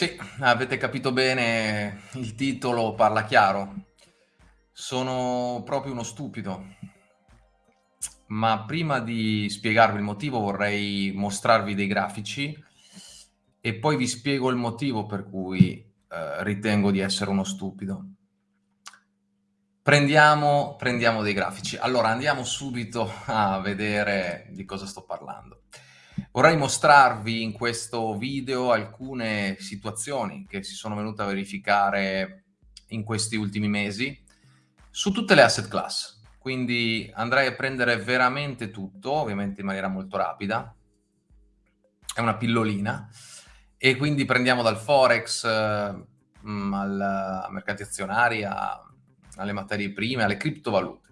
Sì, avete capito bene, il titolo parla chiaro. Sono proprio uno stupido. Ma prima di spiegarvi il motivo vorrei mostrarvi dei grafici e poi vi spiego il motivo per cui eh, ritengo di essere uno stupido. Prendiamo, prendiamo dei grafici. Allora andiamo subito a vedere di cosa sto parlando. Vorrei mostrarvi in questo video alcune situazioni che si sono venute a verificare in questi ultimi mesi su tutte le asset class. Quindi andrei a prendere veramente tutto, ovviamente in maniera molto rapida. È una pillolina. E quindi prendiamo dal Forex, eh, al mercati azionari, a, alle materie prime, alle criptovalute.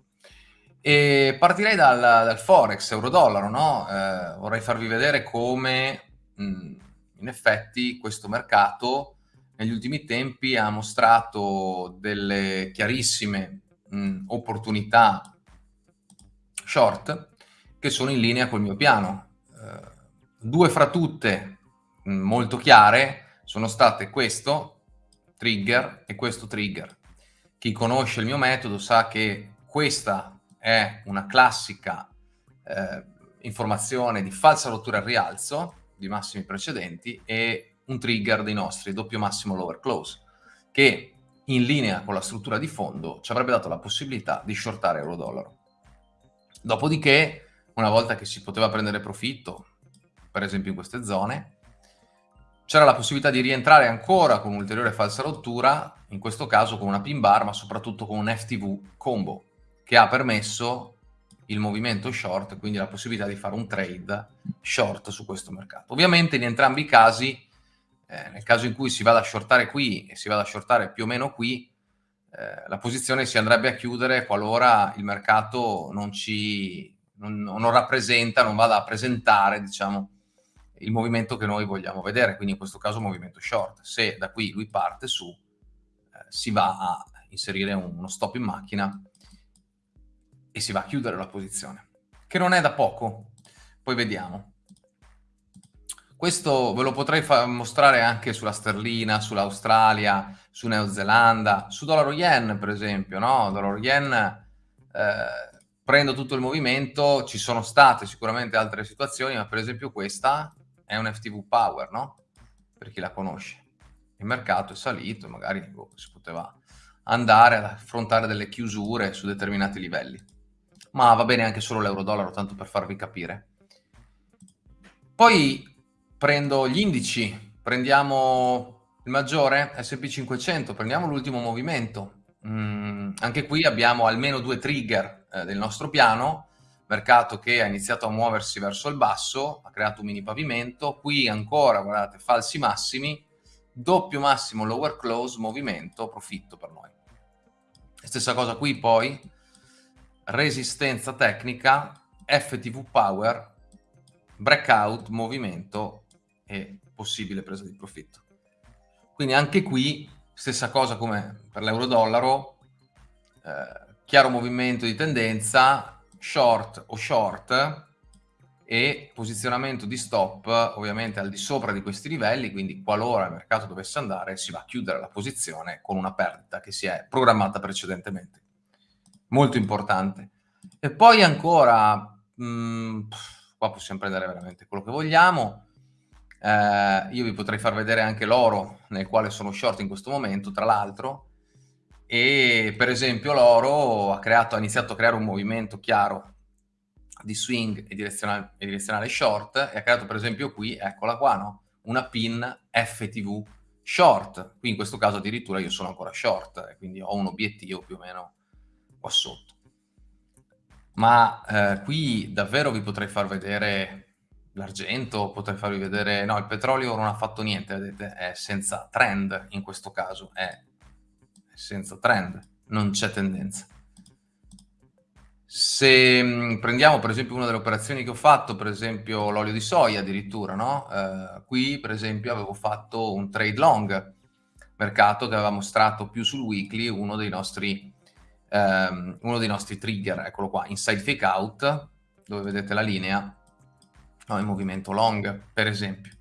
E partirei dal, dal Forex, euro-dollaro, no? Eh, vorrei farvi vedere come mh, in effetti questo mercato negli ultimi tempi ha mostrato delle chiarissime mh, opportunità short che sono in linea col mio piano. Eh, due fra tutte mh, molto chiare sono state questo trigger e questo trigger. Chi conosce il mio metodo sa che questa è una classica eh, informazione di falsa rottura al rialzo di massimi precedenti e un trigger dei nostri doppio massimo lower close che in linea con la struttura di fondo ci avrebbe dato la possibilità di shortare euro-dollaro. Dopodiché, una volta che si poteva prendere profitto, per esempio in queste zone, c'era la possibilità di rientrare ancora con un'ulteriore falsa rottura, in questo caso con una pin bar, ma soprattutto con un FTV combo, che ha permesso il movimento short, quindi la possibilità di fare un trade short su questo mercato. Ovviamente in entrambi i casi, eh, nel caso in cui si vada a shortare qui e si vada a shortare più o meno qui, eh, la posizione si andrebbe a chiudere qualora il mercato non ci non, non rappresenta, non vada a presentare, diciamo, il movimento che noi vogliamo vedere, quindi in questo caso movimento short. Se da qui lui parte su, eh, si va a inserire uno stop in macchina e si va a chiudere la posizione, che non è da poco, poi vediamo. Questo ve lo potrei mostrare anche sulla sterlina, sull'Australia, su Neozelanda, su dollaro yen per esempio, no? Dollaro yen, eh, prendo tutto il movimento, ci sono state sicuramente altre situazioni, ma per esempio questa è un FTV Power, no? Per chi la conosce. Il mercato è salito, magari boh, si poteva andare ad affrontare delle chiusure su determinati livelli ma va bene anche solo l'euro-dollaro, tanto per farvi capire. Poi prendo gli indici, prendiamo il maggiore, S&P 500, prendiamo l'ultimo movimento. Mm, anche qui abbiamo almeno due trigger eh, del nostro piano, mercato che ha iniziato a muoversi verso il basso, ha creato un mini pavimento, qui ancora, guardate, falsi massimi, doppio massimo lower close, movimento, profitto per noi. Stessa cosa qui poi, resistenza tecnica, FTV power, breakout, movimento e possibile presa di profitto. Quindi anche qui stessa cosa come per l'euro-dollaro, eh, chiaro movimento di tendenza, short o short e posizionamento di stop ovviamente al di sopra di questi livelli, quindi qualora il mercato dovesse andare si va a chiudere la posizione con una perdita che si è programmata precedentemente molto importante. E poi ancora, mh, mm, qua possiamo prendere veramente quello che vogliamo. Eh, io vi potrei far vedere anche l'oro nel quale sono short in questo momento, tra l'altro. E per esempio l'oro ha, creato, ha iniziato a creare un movimento chiaro di swing e direzionale, e direzionale short e ha creato per esempio qui, eccola qua, no? una pin FTV short. Qui in questo caso addirittura io sono ancora short, quindi ho un obiettivo più o meno qua sotto. Ma eh, qui davvero vi potrei far vedere l'argento, potrei farvi vedere... No, il petrolio non ha fatto niente, vedete, è senza trend in questo caso, è senza trend, non c'è tendenza. Se mm, prendiamo per esempio una delle operazioni che ho fatto, per esempio l'olio di soia addirittura, no? Eh, qui per esempio avevo fatto un trade long, mercato che aveva mostrato più sul weekly uno dei nostri ehm, uno dei nostri trigger, eccolo qua, inside fake out, dove vedete la linea, no, in movimento long, per esempio.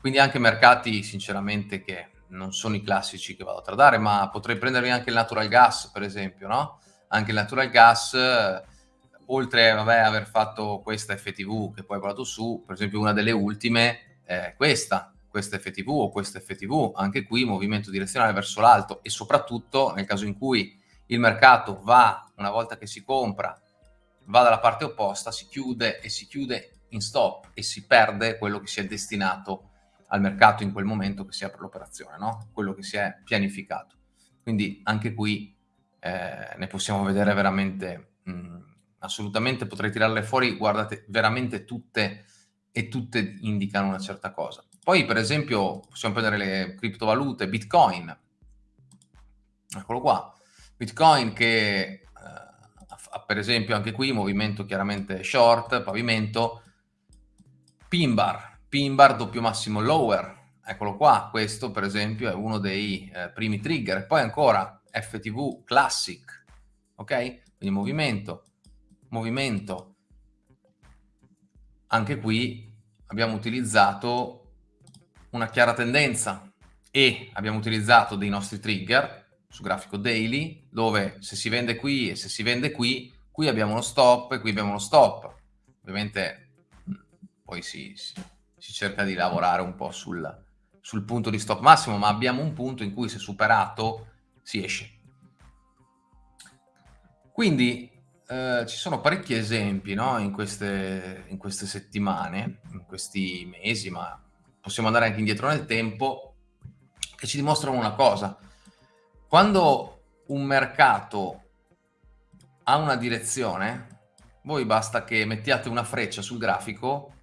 Quindi anche mercati sinceramente che non sono i classici che vado a tradare, ma potrei prendermi anche il natural gas, per esempio, no? Anche il natural gas, oltre vabbè, aver fatto questa FTV che poi ho parlato su, per esempio una delle ultime è questa, questa FTV o questa FTV, anche qui movimento direzionale verso l'alto e soprattutto nel caso in cui il mercato va, una volta che si compra, va dalla parte opposta, si chiude e si chiude in stop e si perde quello che si è destinato al mercato in quel momento che si apre l'operazione, no? quello che si è pianificato. Quindi anche qui eh, ne possiamo vedere veramente, mh, assolutamente potrei tirarle fuori, guardate, veramente tutte e tutte indicano una certa cosa. Poi per esempio possiamo prendere le criptovalute, Bitcoin, eccolo qua, Bitcoin che eh, per esempio anche qui movimento chiaramente short, pavimento, pin bar, pin bar doppio massimo lower, eccolo qua, questo per esempio è uno dei eh, primi trigger, poi ancora FTV classic, ok? Quindi movimento, movimento, anche qui abbiamo utilizzato una chiara tendenza e abbiamo utilizzato dei nostri trigger su grafico daily dove se si vende qui e se si vende qui, qui abbiamo uno stop e qui abbiamo uno stop. Ovviamente poi si, si si cerca di lavorare un po' sul, sul punto di stop massimo, ma abbiamo un punto in cui se superato si esce. Quindi eh, ci sono parecchi esempi no? in, queste, in queste settimane, in questi mesi, ma possiamo andare anche indietro nel tempo, che ci dimostrano una cosa. Quando un mercato ha una direzione, voi basta che mettiate una freccia sul grafico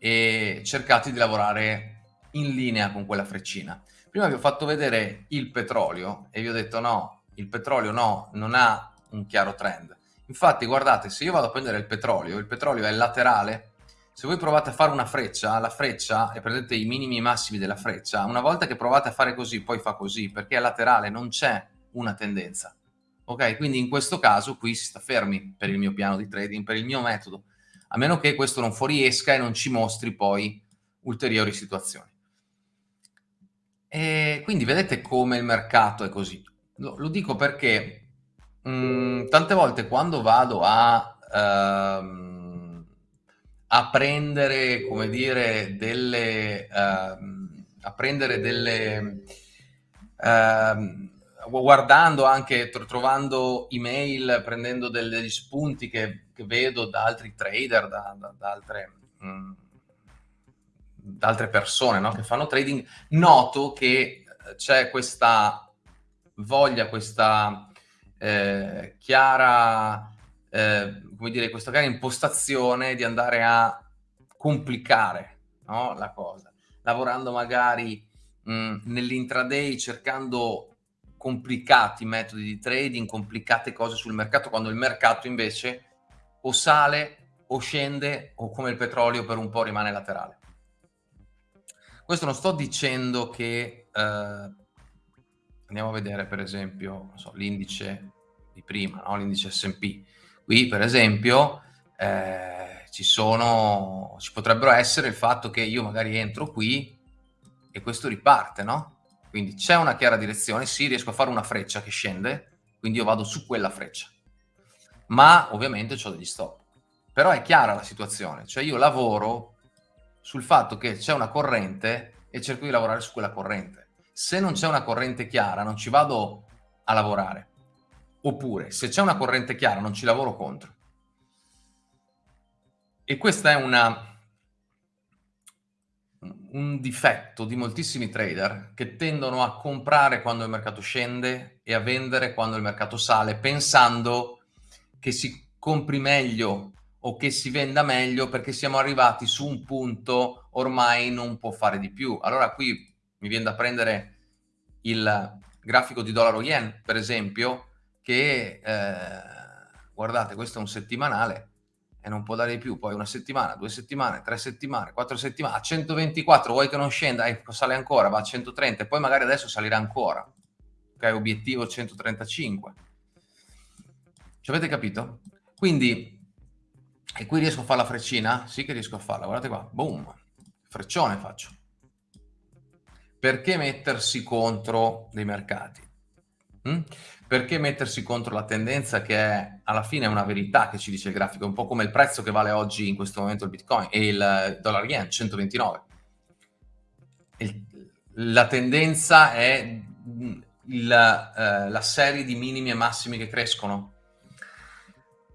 e cercate di lavorare in linea con quella freccina. Prima vi ho fatto vedere il petrolio e vi ho detto no, il petrolio no, non ha un chiaro trend. Infatti guardate, se io vado a prendere il petrolio, il petrolio è laterale, se voi provate a fare una freccia, la freccia, e prendete i minimi e i massimi della freccia, una volta che provate a fare così, poi fa così, perché è laterale, non c'è una tendenza. Ok? Quindi in questo caso qui si sta fermi per il mio piano di trading, per il mio metodo a meno che questo non fuoriesca e non ci mostri poi ulteriori situazioni. E quindi vedete come il mercato è così. Lo, lo dico perché mh, mm, tante volte quando vado a, uh, a prendere, come dire, delle... Uh, a prendere delle... Uh, guardando anche, trovando email, prendendo degli spunti che, che vedo da altri trader, da, da, da, altre, mh, mm, da altre, persone no? che fanno trading, noto che c'è questa voglia, questa eh, chiara, eh, come dire, questa chiara impostazione di andare a complicare no? la cosa, lavorando magari mm, nell'intraday cercando complicati metodi di trading, complicate cose sul mercato, quando il mercato invece o sale o scende o come il petrolio per un po' rimane laterale. Questo non sto dicendo che eh, andiamo a vedere per esempio so, l'indice di prima, no? l'indice S&P. Qui per esempio eh, ci sono, ci potrebbero essere il fatto che io magari entro qui e questo riparte, no? Quindi c'è una chiara direzione, sì, riesco a fare una freccia che scende, quindi io vado su quella freccia. Ma ovviamente ho degli stop. Però è chiara la situazione, cioè io lavoro sul fatto che c'è una corrente e cerco di lavorare su quella corrente. Se non c'è una corrente chiara non ci vado a lavorare. Oppure se c'è una corrente chiara non ci lavoro contro. E questa è una un difetto di moltissimi trader che tendono a comprare quando il mercato scende e a vendere quando il mercato sale, pensando che si compri meglio o che si venda meglio perché siamo arrivati su un punto ormai non può fare di più. Allora qui mi viene da prendere il grafico di dollaro yen, per esempio, che eh, guardate, questo è un settimanale, e non può dare di più, poi una settimana, due settimane, tre settimane, quattro settimane, a 124 vuoi che non scenda, ecco, sale ancora, va a 130 e poi magari adesso salirà ancora, ok, obiettivo 135. Ci avete capito? Quindi, e qui riesco a fare la freccina? Sì che riesco a farla, guardate qua, boom, freccione faccio. perché mettersi contro dei mercati? Mm? Perché mettersi contro la tendenza che è, alla fine è una verità che ci dice il grafico, un po' come il prezzo che vale oggi in questo momento il Bitcoin e il dollaro yen, 129. Il, la tendenza è il, eh, la serie di minimi e massimi che crescono.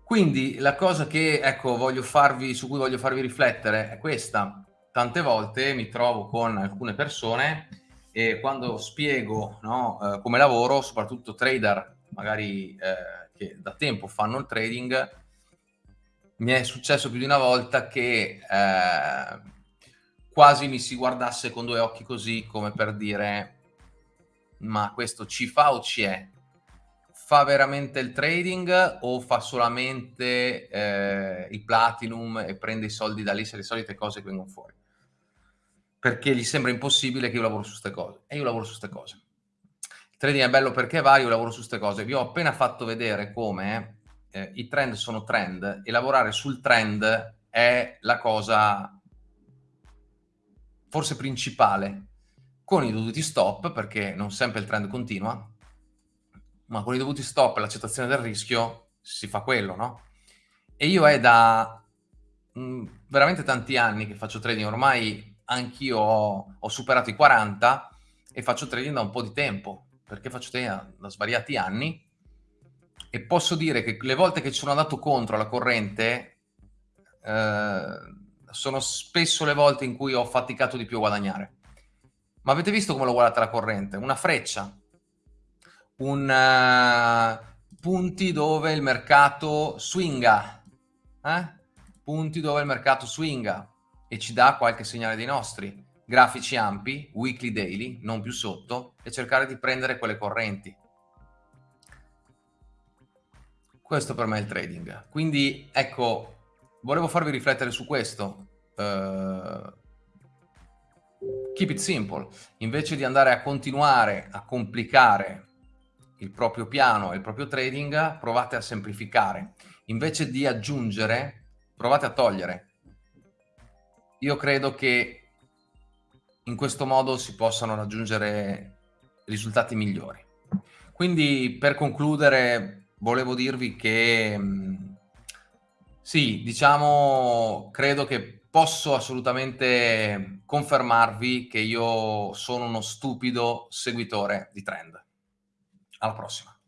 Quindi la cosa che ecco, farvi, su cui voglio farvi riflettere è questa. Tante volte mi trovo con alcune persone e quando spiego no, eh, come lavoro, soprattutto trader magari eh, che da tempo fanno il trading, mi è successo più di una volta che eh, quasi mi si guardasse con due occhi così come per dire ma questo ci fa o ci è? Fa veramente il trading o fa solamente eh, il platinum e prende i soldi da lì, se le solite cose vengono fuori? Perché gli sembra impossibile che io lavoro su queste cose. E io lavoro su queste cose. Il trading è bello perché va, io lavoro su queste cose. Vi ho appena fatto vedere come eh, i trend sono trend e lavorare sul trend è la cosa forse principale con i dovuti stop, perché non sempre il trend continua, ma con i dovuti stop e l'accettazione del rischio si fa quello, no? E io è da mh, mm, veramente tanti anni che faccio trading, ormai anch'io ho, ho, superato i 40 e faccio trading da un po' di tempo, perché faccio trading da, svariati anni e posso dire che le volte che ci sono andato contro la corrente eh, sono spesso le volte in cui ho faticato di più a guadagnare. Ma avete visto come l'ho guardata la corrente? Una freccia, un uh, punti dove il mercato swinga, eh? punti dove il mercato swinga, e ci dà qualche segnale dei nostri. Grafici ampi, weekly, daily, non più sotto, e cercare di prendere quelle correnti. Questo per me è il trading. Quindi, ecco, volevo farvi riflettere su questo. Uh, keep it simple. Invece di andare a continuare a complicare il proprio piano e il proprio trading, provate a semplificare. Invece di aggiungere, provate a togliere io credo che in questo modo si possano raggiungere risultati migliori. Quindi per concludere volevo dirvi che mm, sì, diciamo, credo che posso assolutamente confermarvi che io sono uno stupido seguitore di trend. Alla prossima.